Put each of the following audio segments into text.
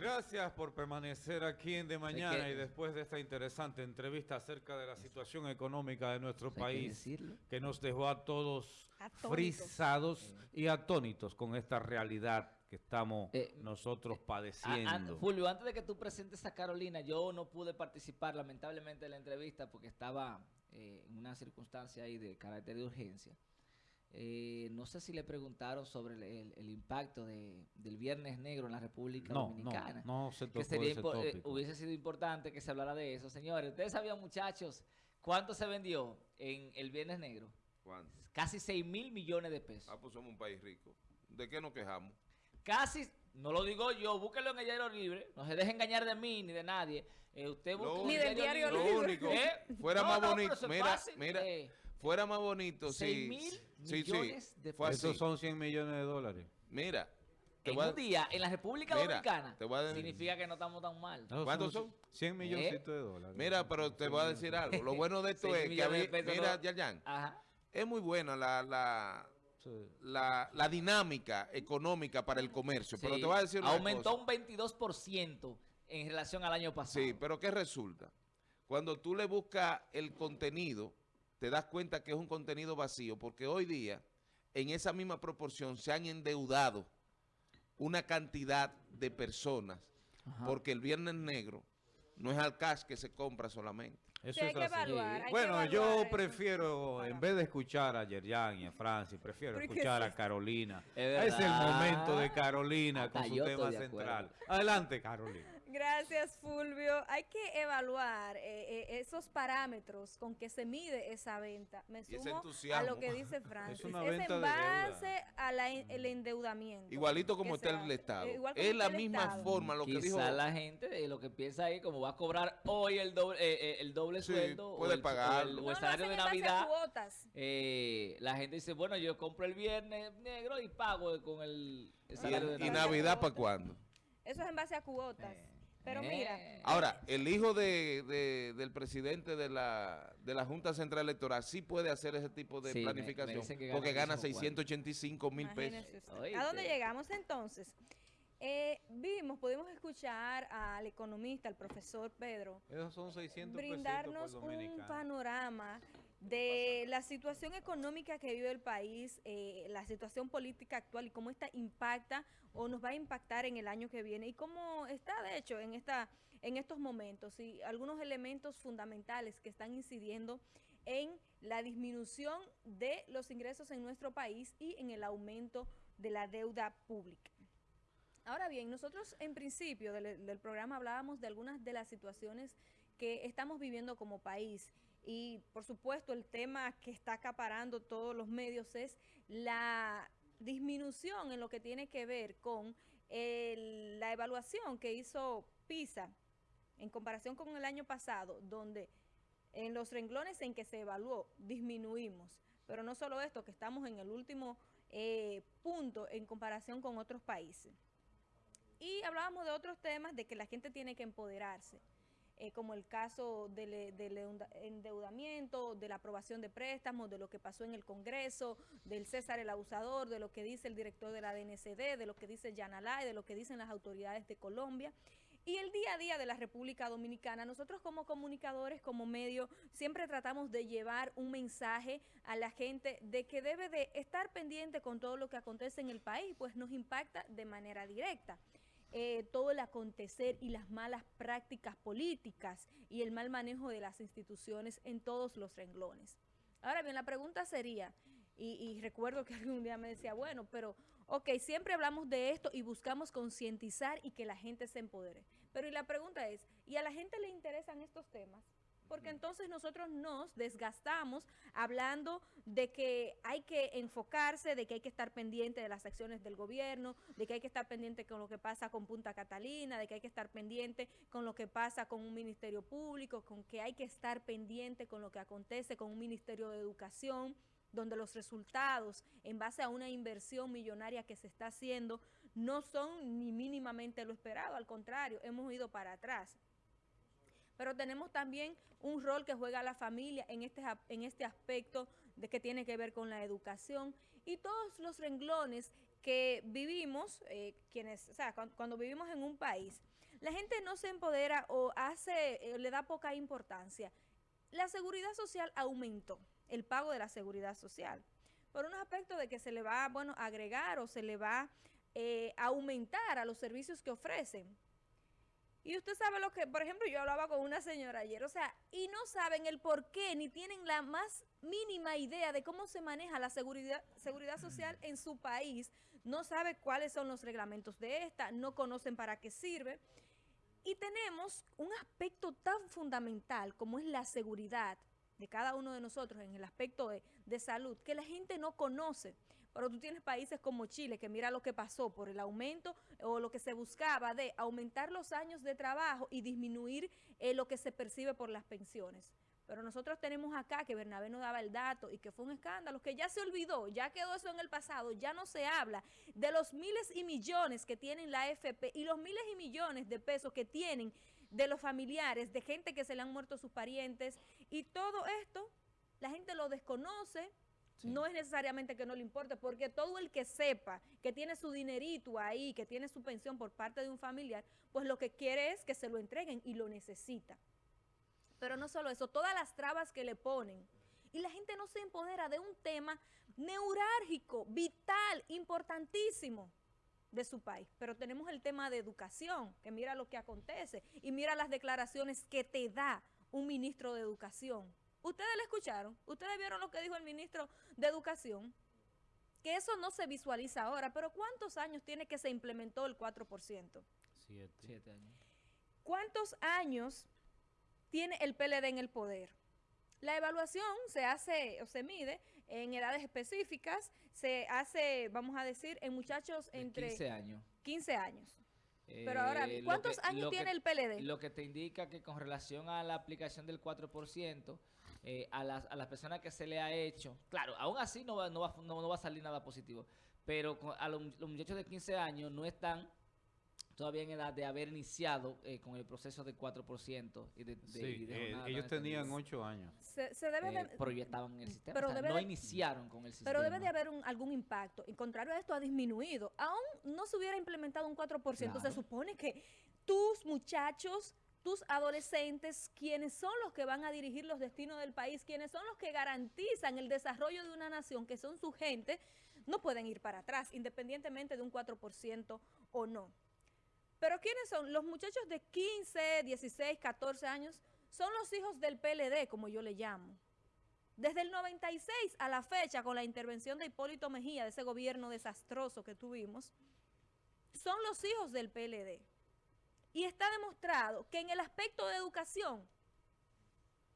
Gracias por permanecer aquí en De Mañana y después de esta interesante entrevista acerca de la situación económica de nuestro país que, nos dejó a todos frisados y atónitos con esta realidad que estamos eh, nosotros padeciendo. Fulvio, antes de que tú presentes a Carolina, yo no pude participar lamentablemente en la entrevista porque estaba eh, en una circunstancia ahí de carácter de urgencia. Eh, no sé si le preguntaron sobre el, impacto de, del Viernes Negro en la República Dominicana. No, no se tocó que eh, hubiese sido importante que se hablara de eso. Señores, ¿ustedes sabían, muchachos, cuánto se vendió en el Viernes Negro? ¿Cuánto? Casi 6 mil millones de pesos. Ah, pues somos un país rico. ¿De qué nos quejamos? Casi, no lo digo yo, búsquelo en el diario libre. No se deje engañar de mí ni de nadie. Eh, usted busca ni del diario, libre. Lo único, fuera más bonito. mira, mira. Fuera más bonito 6 mil millones de pesos. Esos son 100 millones de dólares. Mira. en un día, en la República Dominicana, significa que no estamos tan mal. ¿Cuántos son? 100 millones de dólares. Mira, pero te voy a decir algo. Lo bueno de esto es que, a mira, Yayan, es muy buena la, la, la, la, dinámica económica para el comercio. Pero te voy a decir una Aumentó un 22% en relación al año pasado. Sí, pero ¿qué resulta? Cuando tú le buscas el contenido te das cuenta que es un contenido vacío, porque hoy día, en esa misma proporción, se han endeudado una cantidad de personas, porque el Viernes Negro no es al cash que se compra solamente. Eso es bueno, yo prefiero, en vez de escuchar a Yerjan y a Francis, prefiero escuchar a Carolina. Es, el momento de Carolina con su tema central. Adelante, Carolina. Gracias, Fulvio. Hay que evaluar eh, eh, esos parámetros con que se mide esa venta. Me sumo a lo que dice Francis. es, en base al endeudamiento. Igualito como está el Estado. es la misma forma lo que dijo. la gente de lo que piensa ahí, como va a cobrar hoy el doble, eh, el doble sueldo puede o, el, pagar. o el, salario de Navidad, eh, la gente dice, bueno, yo compro el viernes negro y pago con el, salario de Navidad. ¿Y Navidad para cuándo? Eso es en base a cuotas. Eh, Pero mira. Ahora, el hijo de, del presidente de la, de la Junta Central Electoral sí puede hacer ese tipo de planificación. porque gana 685 mil pesos. ¿A dónde llegamos entonces? Eh, vimos, pudimos escuchar al economista, al profesor Pedro, son 600 brindarnos un panorama de la situación económica que vive el país, eh, la situación política actual y cómo esta impacta o nos va a impactar en el año que viene y cómo está de hecho en, esta, en estos momentos y algunos elementos fundamentales que están incidiendo en la disminución de los ingresos en nuestro país y en el aumento de la deuda pública. Ahora bien, nosotros en principio del, programa hablábamos de algunas de las situaciones que estamos viviendo como país y por supuesto el tema que está acaparando todos los medios es la disminución en lo que tiene que ver con la evaluación que hizo PISA en comparación con el año pasado, donde en los renglones en que se evaluó disminuimos. Pero no solo esto, que estamos en el último eh, punto en comparación con otros países. Y hablábamos de otros temas, de que la gente tiene que empoderarse, eh, como el caso del, endeudamiento, de la aprobación de préstamos, de lo que pasó en el Congreso, del César el Abusador, de lo que dice el director de la DNCD, de lo que dice Yanalay, de lo que dicen las autoridades de Colombia. Y el día a día de la República Dominicana, nosotros como comunicadores, como medio, siempre tratamos de llevar un mensaje a la gente de que debe de estar pendiente con todo lo que acontece en el país, pues nos impacta de manera directa. Eh, todo el acontecer y las malas prácticas políticas y el mal manejo de las instituciones en todos los renglones. Ahora bien, la pregunta sería, y, recuerdo que algún día me decía, bueno, pero, ok, siempre hablamos de esto y buscamos concientizar y que la gente se empodere. Pero y la pregunta es, ¿y a la gente le interesan estos temas? Porque entonces nosotros nos desgastamos hablando de que hay que enfocarse, de que hay que estar pendiente de las acciones del gobierno, de que hay que estar pendiente con lo que pasa con Punta Catalina, de que hay que estar pendiente con lo que pasa con un ministerio público, con que hay que estar pendiente con lo que acontece con un ministerio de educación, donde los resultados en base a una inversión millonaria que se está haciendo no son ni mínimamente lo esperado, al contrario, hemos ido para atrás pero tenemos también un rol que juega la familia en este, en este aspecto de que tiene que ver con la educación y todos los renglones que vivimos, eh, quienes, o sea, cuando, vivimos en un país, la gente no se empodera o hace, eh, le da poca importancia. La seguridad social aumentó, el pago de la seguridad social, por un aspecto de que se le va, bueno, agregar o se le va eh, a aumentar a los servicios que ofrecen. Y usted sabe lo que, por ejemplo, yo hablaba con una señora ayer, o sea, y no saben el por qué, ni tienen la más mínima idea de cómo se maneja la seguridad, seguridad social en su país, no sabe cuáles son los reglamentos de esta, no conocen para qué sirve. Y tenemos un aspecto tan fundamental como es la seguridad de cada uno de nosotros en el aspecto de, de salud, que la gente no conoce. Pero tú tienes países como Chile, que mira lo que pasó por el aumento o lo que se buscaba de aumentar los años de trabajo y disminuir eh, lo que se percibe por las pensiones. Pero nosotros tenemos acá que Bernabé no daba el dato y que fue un escándalo, que ya se olvidó, ya quedó eso en el pasado, ya no se habla de los miles y millones que tienen la AFP y los miles y millones de pesos que tienen de los familiares, de gente que se le han muerto sus parientes y todo esto la gente lo desconoce, no es necesariamente que no le importe, porque todo el que sepa que tiene su dinerito ahí, que tiene su pensión por parte de un familiar, pues lo que quiere es que se lo entreguen y lo necesita. Pero no solo eso, todas las trabas que le ponen. Y la gente no se empodera de un tema neurálgico, vital, importantísimo de su país. Pero tenemos el tema de educación, que mira lo que acontece y mira las declaraciones que te da un ministro de educación ¿Ustedes le escucharon? ¿Ustedes vieron lo que dijo el ministro de Educación? Que eso no se visualiza ahora, pero ¿cuántos años tiene que se implementó el 4%? Siete. Siete años. ¿Cuántos años tiene el PLD en el poder? La evaluación se hace o se mide en edades específicas, se hace, vamos a decir, en muchachos entre... 15 años. 15 años. Pero ahora, eh, ¿cuántos años tiene el PLD? Lo que te indica que con relación a la aplicación del 4%, eh, a, las, a las personas que se le ha hecho, claro, aún así no va, no va, no, va a salir nada positivo, pero a los, muchachos de 15 años no están todavía en edad de haber iniciado eh, con el proceso del 4% y de, de, ellos tenían 8 años. Se, debe de, pero ya estaban en el sistema, pero no iniciaron con el sistema. Pero debe de haber algún impacto. En contrario a esto, ha disminuido. Aún no se hubiera implementado un 4%, se supone que tus muchachos tus adolescentes, quienes son los que van a dirigir los destinos del país, quienes son los que garantizan el desarrollo de una nación, que son su gente, no pueden ir para atrás, independientemente de un 4% o no. Pero ¿quiénes son? Los muchachos de 15, 16, 14 años son los hijos del PLD, como yo le llamo. Desde el 96 a la fecha, con la intervención de Hipólito Mejía, de ese gobierno desastroso que tuvimos, son los hijos del PLD. Y está demostrado que en el aspecto de educación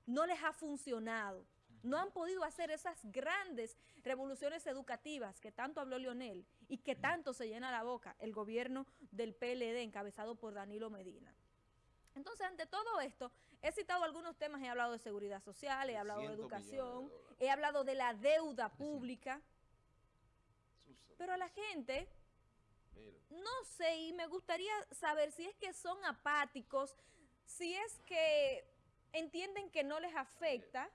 no les ha funcionado. No han podido hacer esas grandes revoluciones educativas que tanto habló Leonel y que tanto se llena la boca el gobierno del PLD encabezado por Danilo Medina. Entonces, ante todo esto, he citado algunos temas, he hablado de seguridad social, he hablado de educación, he hablado de la deuda pública, pero a la gente no sé, y me gustaría saber si es que son apáticos, si es que entienden que no les afecta,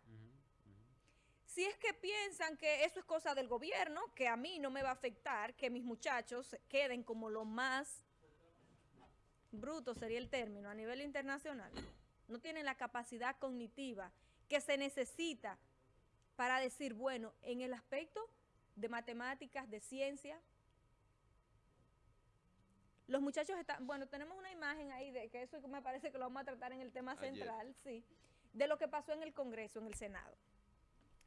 si es que piensan que eso es cosa del gobierno, que a mí no me va a afectar, que mis muchachos queden como lo más bruto sería el término a nivel internacional. No tienen la capacidad cognitiva que se necesita para decir, bueno, en el aspecto de matemáticas, de ciencia, los muchachos están, bueno, tenemos una imagen ahí de que eso me parece que lo vamos a tratar en el tema central, sí, de lo que pasó en el Congreso, en el Senado.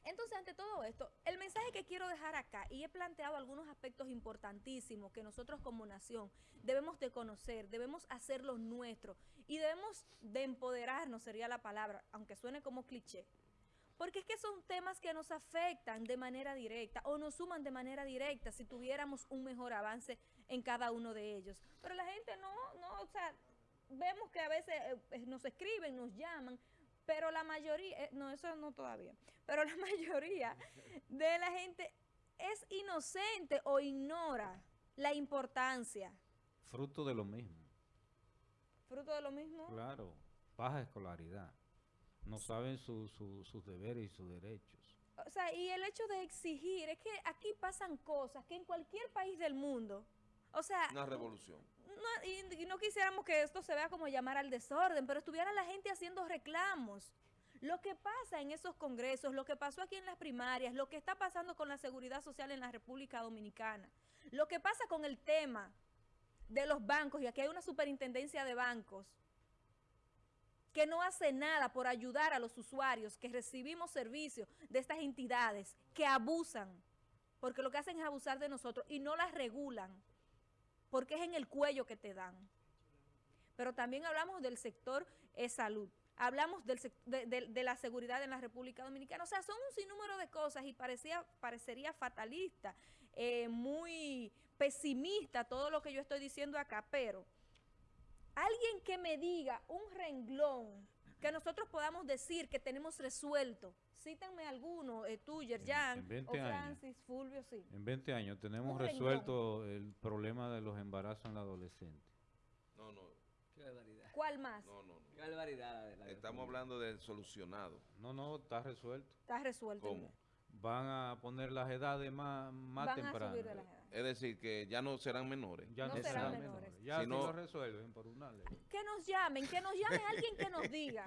Entonces, ante todo esto, el mensaje que quiero dejar acá, y he planteado algunos aspectos importantísimos que nosotros como nación debemos de conocer, debemos hacerlo nuestro y debemos de empoderarnos, sería la palabra, aunque suene como cliché, porque es que son temas que nos afectan de manera directa o nos suman de manera directa si tuviéramos un mejor avance en cada uno de ellos. Pero la gente no, no, o sea, vemos que a veces eh, eh, nos escriben, nos llaman, pero la mayoría, eh, no, eso no todavía, pero la mayoría de la gente es inocente o ignora la importancia. Fruto de lo mismo. Fruto de lo mismo. Claro, baja escolaridad no saben sus deberes y sus derechos. O sea, y el hecho de exigir, es que aquí pasan cosas que en cualquier país del mundo, o sea... Una revolución. y, no quisiéramos que esto se vea como llamar al desorden, pero estuviera la gente haciendo reclamos. Lo que pasa en esos congresos, lo que pasó aquí en las primarias, lo que está pasando con la seguridad social en la República Dominicana, lo que pasa con el tema de los bancos, y aquí hay una superintendencia de bancos, que no hace nada por ayudar a los usuarios que recibimos servicios de estas entidades que abusan, porque lo que hacen es abusar de nosotros y no las regulan, porque es en el cuello que te dan. Pero también hablamos del sector de salud, hablamos de, la seguridad en la República Dominicana, o sea, son un sinnúmero de cosas y parecía, parecería fatalista, eh, muy pesimista todo lo que yo estoy diciendo acá, pero alguien que me diga un renglón que nosotros podamos decir que tenemos resuelto. Cítenme alguno, eh, tú, Yerjan, o Francis, Fulvio, sí. En 20 años tenemos resuelto el problema de los embarazos en la adolescente. No, no. Qué barbaridad. ¿Cuál más? No, no. Qué barbaridad. Estamos hablando del solucionado. No, no, está resuelto. Está resuelto. ¿Cómo? Van a poner las edades más, más Van tempranas. A subir de las edades. Es decir, que ya no serán menores. Ya no, serán menores. Ya si no, resuelven por una ley. Que nos llamen, que nos llame alguien que nos diga.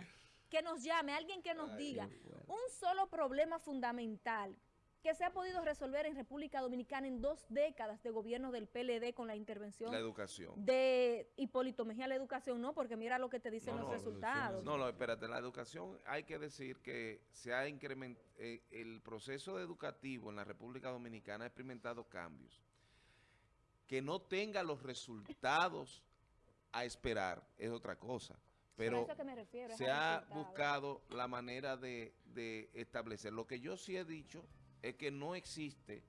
Que nos llame alguien que nos diga. Un solo problema fundamental que se ha podido resolver en República Dominicana en dos décadas de gobierno del PLD con la intervención la educación. de Hipólito Mejía. La educación no, porque mira lo que te dicen los resultados. No, no, espérate, la educación hay que decir que se ha incrementado, eh, el proceso educativo en la República Dominicana ha experimentado cambios que no tenga los resultados a esperar es otra cosa. Pero se ha buscado la manera de, establecer. Lo que yo sí he dicho es que no existe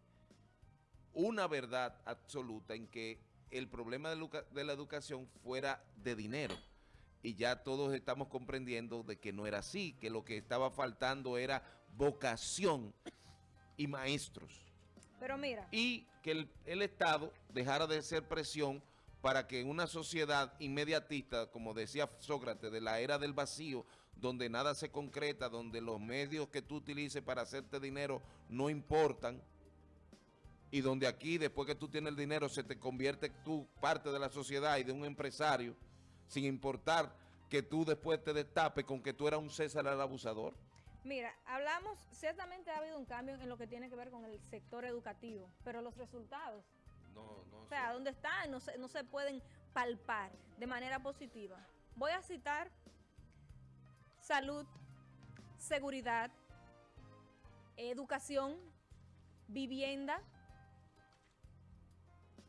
una verdad absoluta en que el problema de, de la educación fuera de dinero. Y ya todos estamos comprendiendo de que no era así, que lo que estaba faltando era vocación y maestros. Y que el, Estado dejara de ser presión para que una sociedad inmediatista, como decía Sócrates, de la era del vacío, donde nada se concreta, donde los medios que tú utilices para hacerte dinero no importan, y donde aquí, después que tú tienes el dinero, se te convierte tú parte de la sociedad y de un empresario, sin importar que tú después te destapes con que tú eras un César el abusador. Mira, hablamos, ciertamente ha habido un cambio en lo que tiene que ver con el sector educativo, pero los resultados, no, no o sea, ¿dónde están? No se, no se pueden palpar de manera positiva. Voy a citar salud, seguridad, educación, vivienda.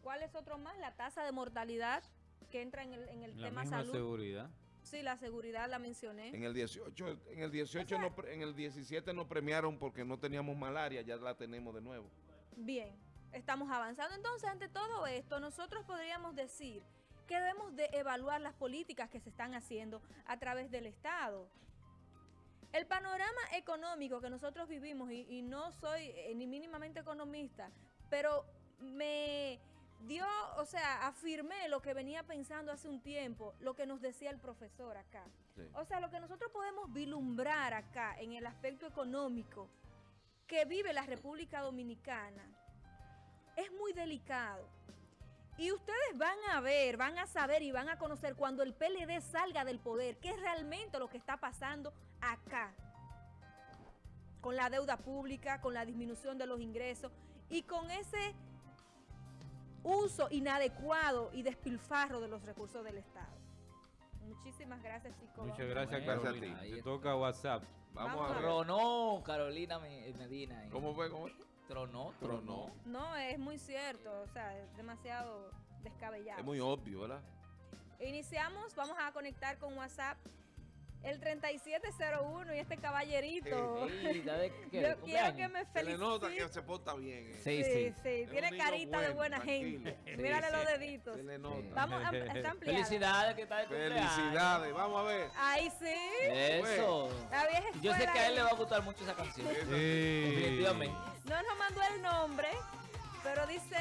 ¿Cuál es otro más? La tasa de mortalidad que entra en el, en el la tema misma salud. seguridad. Sí, la seguridad la mencioné. En el 18, en el 18 no, en el 17 nos premiaron porque no teníamos malaria, ya la tenemos de nuevo. Bien, estamos avanzando. Entonces, ante todo esto, nosotros podríamos decir que debemos de evaluar las políticas que se están haciendo a través del Estado. El panorama económico que nosotros vivimos, y, y no soy eh, ni mínimamente economista, pero me dio, o sea, afirmé lo que venía pensando hace un tiempo, lo que nos decía el profesor acá. O sea, lo que nosotros podemos vislumbrar acá en el aspecto económico que vive la República Dominicana es muy delicado. Y ustedes van a ver, van a saber y van a conocer cuando el PLD salga del poder, qué es realmente lo que está pasando acá. Con la deuda pública, con la disminución de los ingresos y con ese uso inadecuado y despilfarro de los recursos del Estado. Muchísimas gracias, chicos. Muchas gracias, Carolina. Te toca WhatsApp. Vamos, a ver. Tronó Carolina Medina. ¿Cómo fue? ¿Cómo? Tronó, tronó. No, es muy cierto. O sea, es demasiado descabellado. Es muy obvio, ¿verdad? Iniciamos, vamos a conectar con WhatsApp el 3701 y este caballerito. Yo quiero que me felicite. Se le nota que se porta bien. Eh. Sí, sí. sí. Tiene carita de buena gente. Mírale los deditos. Se le nota. Vamos a, está ampliada. Felicidades que está de cumpleaños. Felicidades, vamos a ver. Ahí sí. Eso. La vieja Yo sé que a él le va a gustar mucho esa canción. Sí. Definitivamente. No nos mandó el nombre, pero dice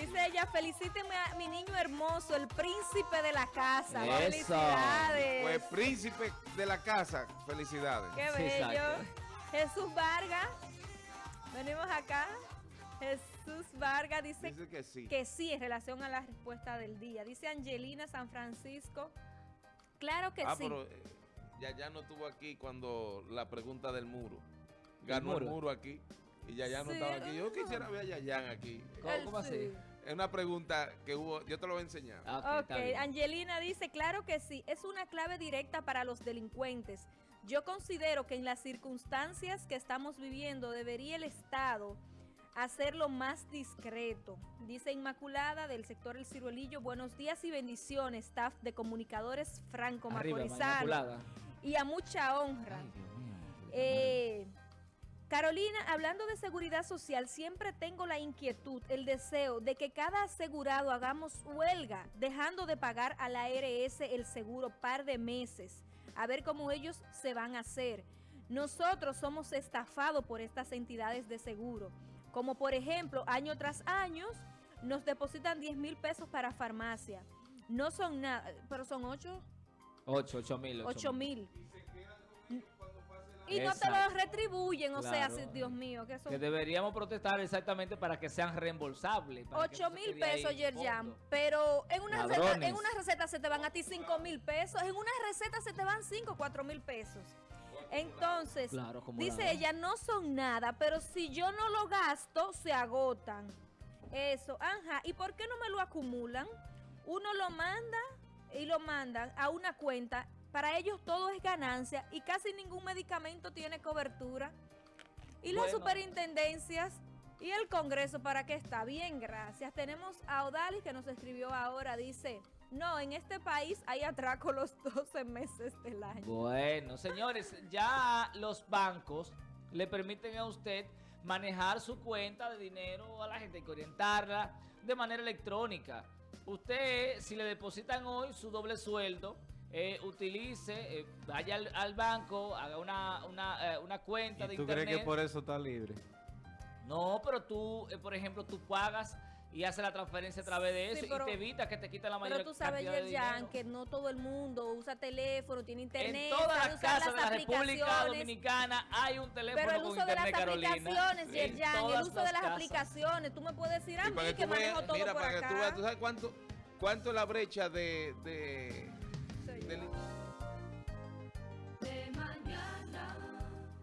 Dice ella, felicíteme a mi niño hermoso, el príncipe de la casa. Felicidades. Pues príncipe de la casa, felicidades. Qué bello. Jesús Vargas, venimos acá. Jesús Vargas dice, que, sí. que sí en relación a la respuesta del día. Dice Angelina San Francisco, claro que ah, sí. Pero, eh, ya ya no estuvo aquí cuando la pregunta del muro. Ganó el muro, aquí y ya no estaba aquí. Yo quisiera ver a Yayan aquí. ¿Cómo, así? Es una pregunta que hubo, yo te lo voy a enseñar. Ah, ok, Angelina dice, claro que sí, es una clave directa para los delincuentes. Yo considero que en las circunstancias que estamos viviendo debería el Estado hacerlo más discreto. Dice Inmaculada del sector El Ciruelillo, buenos días y bendiciones, staff de comunicadores franco macorizano y a mucha honra. eh, Carolina, hablando de seguridad social, siempre tengo la inquietud, el deseo de que cada asegurado hagamos huelga, dejando de pagar a la ARS el seguro par de meses, a ver cómo ellos se van a hacer. Nosotros somos estafados por estas entidades de seguro, como por ejemplo, año tras año, nos depositan 10 mil pesos para farmacia. No son nada, pero son 8. 8, 8 mil. 8 mil. Y no te lo retribuyen, o sea, Dios mío. Que, que deberíamos protestar exactamente para que sean reembolsables. 8 mil pesos, Yerjan, pero en una, receta, en una receta se te van a ti 5 mil pesos, en una receta se te van 5, 4 mil pesos. Entonces, dice ella, no son nada, pero si yo no lo gasto, se agotan. Eso, ajá. ¿Y por qué no me lo acumulan? Uno lo manda y lo mandan a una cuenta para ellos todo es ganancia y casi ningún medicamento tiene cobertura. Y las superintendencias y el Congreso, ¿para qué está? Bien, gracias. Tenemos a Odalis que nos escribió ahora, dice... No, en este país hay atraco los 12 meses del año. Bueno, señores, ya los bancos le permiten a usted manejar su cuenta de dinero a la gente, que orientarla de manera electrónica. Usted, si le depositan hoy su doble sueldo, eh, utilice, eh, vaya al, banco, haga una, una, eh, una cuenta de internet. ¿Tú crees que por eso está libre? No, pero tú, por ejemplo, tú pagas y haces la transferencia a través de eso y te evita que te quiten la mayor Pero tú sabes, Yerjan, que no todo el mundo usa teléfono, tiene internet. En todas las casas de la República Dominicana hay un teléfono Pero el uso de las aplicaciones, Yerjan, el uso de las aplicaciones. Tú me puedes decir a mí que manejo todo por acá. ¿tú sabes cuánto, cuánto es la brecha de del